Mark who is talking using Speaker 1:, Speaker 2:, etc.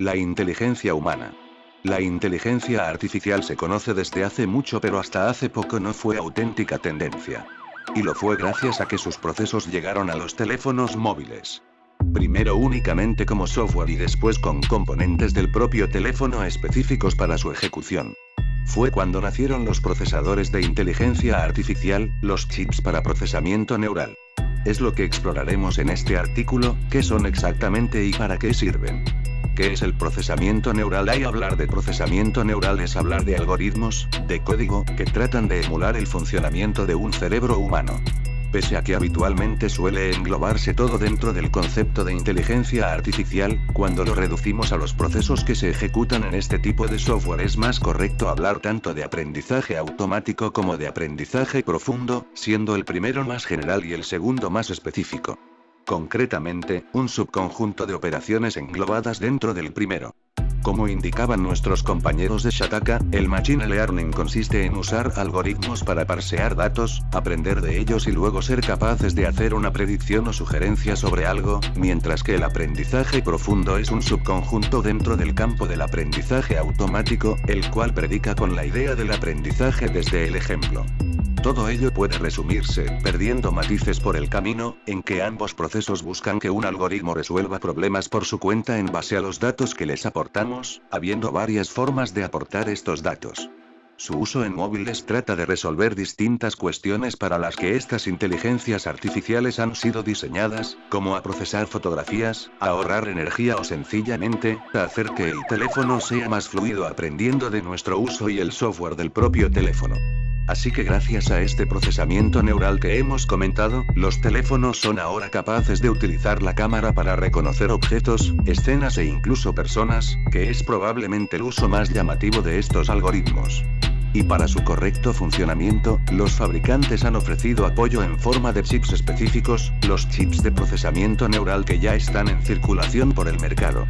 Speaker 1: La inteligencia humana. La inteligencia artificial se conoce desde hace mucho pero hasta hace poco no fue auténtica tendencia. Y lo fue gracias a que sus procesos llegaron a los teléfonos móviles. Primero únicamente como software y después con componentes del propio teléfono específicos para su ejecución. Fue cuando nacieron los procesadores de inteligencia artificial, los chips para procesamiento neural. Es lo que exploraremos en este artículo, qué son exactamente y para qué sirven. ¿Qué es el procesamiento neural? Hay hablar de procesamiento neural es hablar de algoritmos, de código, que tratan de emular el funcionamiento de un cerebro humano. Pese a que habitualmente suele englobarse todo dentro del concepto de inteligencia artificial, cuando lo reducimos a los procesos que se ejecutan en este tipo de software es más correcto hablar tanto de aprendizaje automático como de aprendizaje profundo, siendo el primero más general y el segundo más específico. Concretamente, un subconjunto de operaciones englobadas dentro del primero. Como indicaban nuestros compañeros de Shataka, el Machine Learning consiste en usar algoritmos para parsear datos, aprender de ellos y luego ser capaces de hacer una predicción o sugerencia sobre algo, mientras que el aprendizaje profundo es un subconjunto dentro del campo del aprendizaje automático, el cual predica con la idea del aprendizaje desde el ejemplo. Todo ello puede resumirse, perdiendo matices por el camino, en que ambos procesos buscan que un algoritmo resuelva problemas por su cuenta en base a los datos que les aportamos, habiendo varias formas de aportar estos datos. Su uso en móviles trata de resolver distintas cuestiones para las que estas inteligencias artificiales han sido diseñadas, como a procesar fotografías, a ahorrar energía o sencillamente, a hacer que el teléfono sea más fluido aprendiendo de nuestro uso y el software del propio teléfono. Así que gracias a este procesamiento neural que hemos comentado, los teléfonos son ahora capaces de utilizar la cámara para reconocer objetos, escenas e incluso personas, que es probablemente el uso más llamativo de estos algoritmos. Y para su correcto funcionamiento, los fabricantes han ofrecido apoyo en forma de chips específicos, los chips de procesamiento neural que ya están en circulación por el mercado.